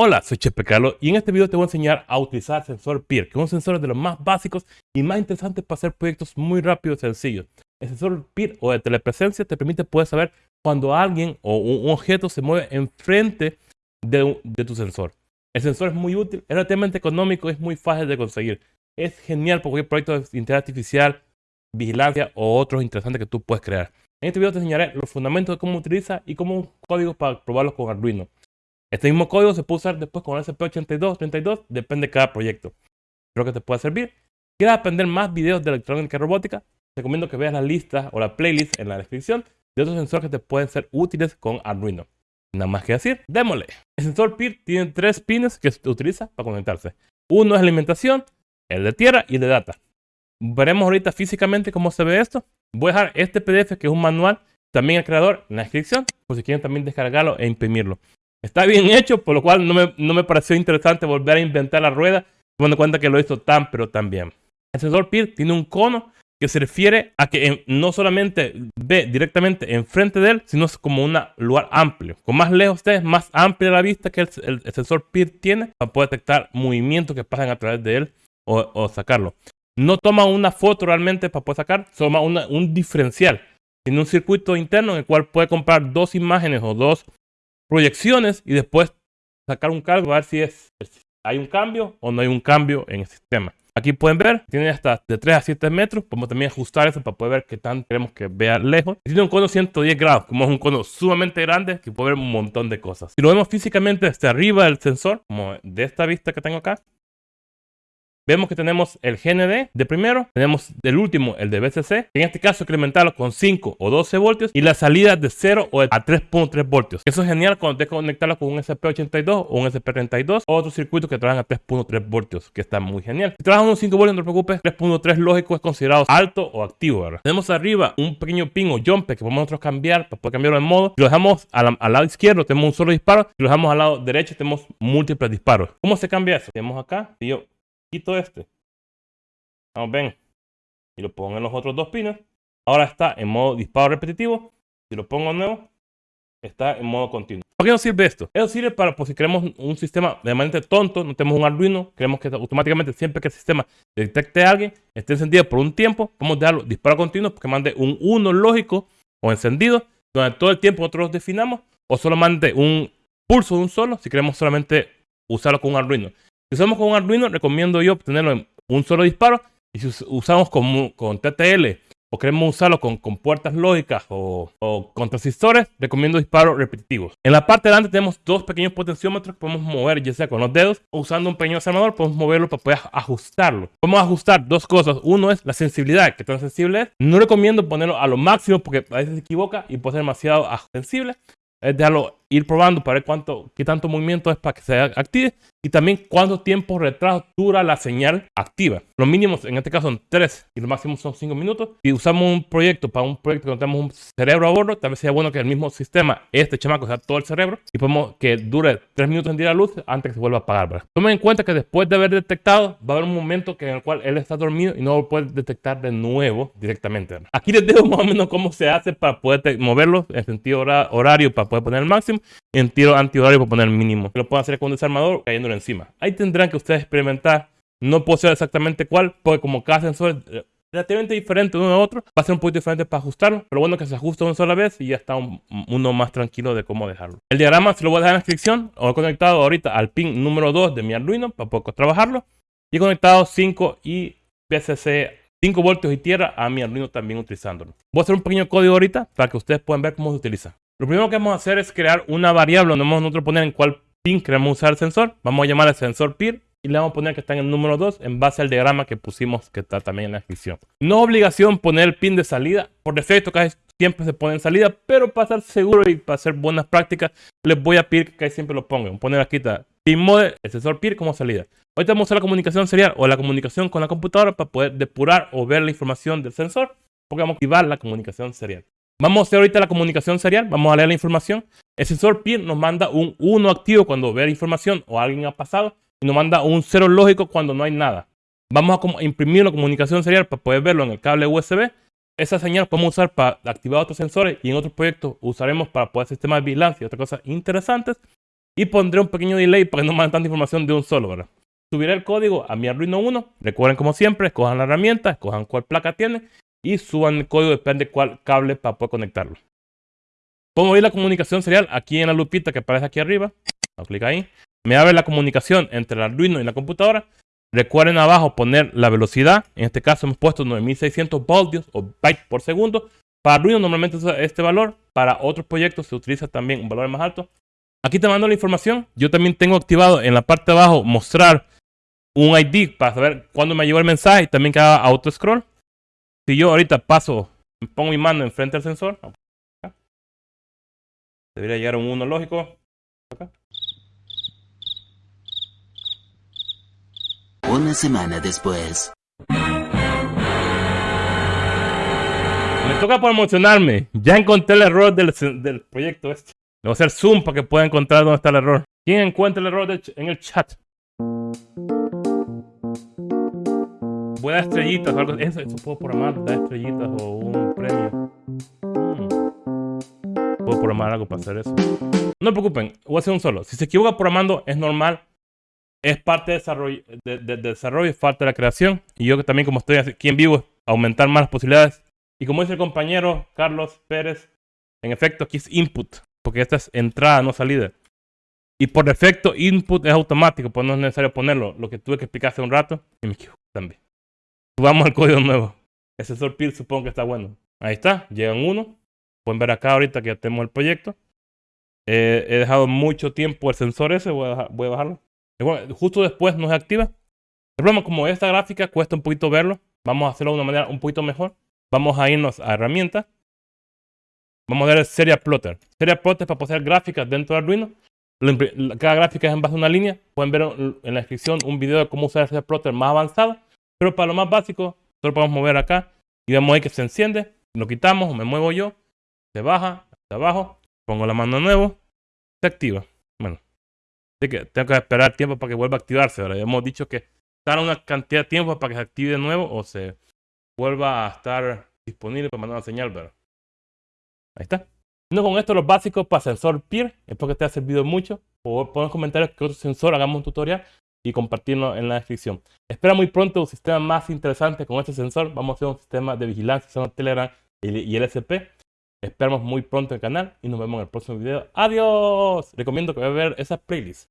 Hola, soy Chepe Carlos y en este video te voy a enseñar a utilizar sensor PIR, que es un sensor de los más básicos y más interesantes para hacer proyectos muy rápidos y sencillos. El sensor PIR o de telepresencia te permite poder saber cuando alguien o un objeto se mueve enfrente de, de tu sensor. El sensor es muy útil, es relativamente económico es muy fácil de conseguir. Es genial para cualquier proyecto de inteligencia artificial, vigilancia o otros interesantes que tú puedes crear. En este video te enseñaré los fundamentos de cómo utiliza y cómo un código para probarlos con Arduino. Este mismo código se puede usar después con SP82, 32, depende de cada proyecto. Espero que te pueda servir. ¿Quieres aprender más videos de electrónica y robótica? Te recomiendo que veas la lista o la playlist en la descripción de otros sensores que te pueden ser útiles con Arduino. Nada más que decir, démosle. El sensor PIR tiene tres pines que se utiliza para conectarse. Uno es alimentación, el de tierra y el de data. Veremos ahorita físicamente cómo se ve esto. Voy a dejar este PDF que es un manual, también el creador, en la descripción, por si quieren también descargarlo e imprimirlo. Está bien hecho, por lo cual no me, no me pareció interesante volver a inventar la rueda, tomando en cuenta que lo hizo tan pero tan bien. El sensor PIR tiene un cono que se refiere a que no solamente ve directamente enfrente de él, sino es como un lugar amplio. Con más lejos esté, más amplia la vista que el, sensor PIR tiene para poder detectar movimientos que pasan a través de él o, sacarlo. No toma una foto realmente para poder sacar, toma un diferencial. Tiene un circuito interno en el cual puede comprar dos imágenes o dos proyecciones y después sacar un cálculo a ver si es, hay un cambio o no hay un cambio en el sistema. Aquí pueden ver, tiene hasta de 3 a 7 metros. Podemos también ajustar eso para poder ver qué tan queremos que vea lejos. Tiene un cono 110 grados, como es un cono sumamente grande que puede ver un montón de cosas. Si lo vemos físicamente desde arriba del sensor, como de esta vista que tengo acá, Vemos que tenemos el GND de primero, tenemos del último el de BCC, en este caso incrementarlo con 5 o 12 voltios y la salida de 0 o a 3.3 voltios. Eso es genial cuando te conectarlo con un SP82 o un SP32 o otro circuito que trabajan a 3.3 voltios, que está muy genial. Si trabajan unos 5 voltios, no te preocupes, 3.3 lógico es considerado alto o activo. ¿verdad? Tenemos arriba un pequeño pin o jumper que podemos nosotros cambiar para poder cambiarlo en modo. Si lo dejamos al lado izquierdo, tenemos un solo disparo. Si lo dejamos al lado derecho, tenemos múltiples disparos. ¿Cómo se cambia eso? Tenemos acá, y yo quito este. Vamos, ven. Y lo pongo en los otros dos pines. Ahora está en modo disparo repetitivo. Si lo pongo nuevo, está en modo continuo. ¿Para qué nos sirve esto? Eso sirve para, pues, si queremos un sistema de manera tonto, no tenemos un Arduino, queremos que automáticamente siempre que el sistema detecte a alguien, esté encendido por un tiempo, podemos darlo disparo continuo, porque mande un 1 lógico o encendido, donde todo el tiempo nosotros definamos, o solo mande un pulso de un solo, si queremos solamente usarlo con un Arduino. Si usamos con un Arduino, recomiendo yo obtenerlo en un solo disparo. Y si usamos con, con TTL o queremos usarlo con, con puertas lógicas o, con transistores, recomiendo disparos repetitivos. En la parte de delante tenemos dos pequeños potenciómetros que podemos mover, ya sea con los dedos o usando un pequeño desarmador, podemos moverlo para poder ajustarlo. Podemos ajustar dos cosas. Uno es la sensibilidad, que tan sensible es. No recomiendo ponerlo a lo máximo porque a veces se equivoca y puede ser demasiado sensible es dejarlo ir probando para ver cuánto, qué tanto movimiento es para que se active y también cuánto tiempo retraso dura la señal activa. Los mínimos en este caso son 3 y los máximos son 5 minutos. Si usamos un proyecto para un proyecto que no tenemos un cerebro a bordo, tal vez sea bueno que el mismo sistema, este chamaco, sea todo el cerebro y podemos que dure 3 minutos en día la luz antes que se vuelva a apagar. Tomen en cuenta que después de haber detectado, va a haber un momento que en el cual él está dormido y no lo puede detectar de nuevo directamente. Aquí les dejo más o menos cómo se hace para poder moverlo en sentido horario para poder poner el máximo en tiro antihorario para poner mínimo. Lo pueden hacer con un desarmador cayéndolo encima. Ahí tendrán que ustedes experimentar. No puedo saber exactamente cuál, porque como cada sensor es relativamente diferente uno a otro, va a ser un poquito diferente para ajustarlo. Pero bueno que se ajusta una sola vez y ya está uno más tranquilo de cómo dejarlo. El diagrama se lo voy a dejar en la descripción. Lo he conectado ahorita al pin número 2 de mi Arduino para poder trabajarlo. Y he conectado 5 y PCC 5 voltios y tierra a mi Arduino también utilizándolo. Voy a hacer un pequeño código ahorita para que ustedes puedan ver cómo se utiliza. Lo primero que vamos a hacer es crear una variable donde vamos a nosotros poner en cuál pin queremos usar el sensor. Vamos a llamar al sensor PIR y le vamos a poner que está en el número 2 en base al diagrama que pusimos que está también en la descripción. No obligación poner el pin de salida. Por defecto casi siempre se pone en salida, pero para estar seguro y para hacer buenas prácticas les voy a pedir que casi siempre lo pongan. Poner aquí está pin mode, el sensor PIR como salida. Ahorita vamos a usar la comunicación serial o la comunicación con la computadora para poder depurar o ver la información del sensor porque vamos a activar la comunicación serial. Vamos a hacer ahorita la comunicación serial, vamos a leer la información. El sensor PIR nos manda un 1 activo cuando ve la información o alguien ha pasado y nos manda un 0 lógico cuando no hay nada. Vamos a imprimir la comunicación serial para poder verlo en el cable USB. Esa señal podemos usar para activar otros sensores y en otros proyectos usaremos para poder sistemas de vigilancia y otras cosas interesantes. Y pondré un pequeño delay para que no manden tanta información de un solo. Subiré el código a mi Arduino 1. Recuerden, como siempre, escojan la herramienta, escojan cuál placa tiene y suban el código, depende de cuál cable para poder conectarlo. Pongo ahí la comunicación serial aquí en la lupita que aparece aquí arriba. clic ahí. Me abre la comunicación entre el Arduino y la computadora. Recuerden abajo poner la velocidad. En este caso hemos puesto 9600 voltios o bytes por segundo. Para Arduino normalmente usa este valor. Para otros proyectos se utiliza también un valor más alto. Aquí te mando la información. Yo también tengo activado en la parte de abajo mostrar un ID para saber cuándo me llegó el mensaje y también que haga auto scroll. Si yo ahorita paso, pongo mi mano enfrente del sensor, debería llegar un 1 lógico. Una semana después. Me toca por emocionarme. Ya encontré el error del, del proyecto este. Le voy a hacer zoom para que pueda encontrar dónde está el error. ¿Quién encuentra el error en el chat? Voy a dar estrellitas o algo. Eso, eso puedo programar, dar estrellitas o un premio. Hmm. Puedo programar algo para hacer eso. No se preocupen, voy a hacer un solo. Si se equivoca programando, es normal. Es parte de desarrollo, de, de, desarrollo, es parte de la creación. Y yo también, como estoy aquí en vivo, aumentar más las posibilidades. Y como dice el compañero Carlos Pérez, en efecto, aquí es input, porque esta es entrada, no salida. Y por defecto, input es automático, pues no es necesario ponerlo. Lo que tuve que explicar hace un rato, y me equivoco también. Vamos al código nuevo. El sensor PIR supongo que está bueno. Ahí está, llegan uno. Pueden ver acá ahorita que ya tenemos el proyecto. Eh, he dejado mucho tiempo el sensor ese, voy a, voy a bajarlo. justo después no se activa. El problema, como esta gráfica cuesta un poquito verlo, vamos a hacerlo de una manera un poquito mejor. Vamos a irnos a herramientas. Vamos a ver Serial Plotter. Serial Plotter para hacer gráficas dentro de Arduino. Cada gráfica es en base a una línea. Pueden ver en la descripción un video de cómo usar Serial Plotter más avanzado. Pero para lo más básico, solo podemos mover acá y vemos ahí que se enciende. Lo quitamos, me muevo yo, se baja hasta abajo, pongo la mano de nuevo, se activa. Bueno, así que tengo que esperar tiempo para que vuelva a activarse. Ahora hemos dicho que tarda una cantidad de tiempo para que se active de nuevo o se vuelva a estar disponible para mandar una señal. Pero ahí está. No con esto los básicos para sensor PIR. Espero que te haya servido mucho. O poner comentarios que otro sensor hagamos un tutorial y compartirlo en la descripción. Espera muy pronto un sistema más interesante con este sensor. Vamos a hacer un sistema de vigilancia Telegram y el SP. Esperamos muy pronto el canal y nos vemos en el próximo video. ¡Adiós! Recomiendo que vean ver esa playlist.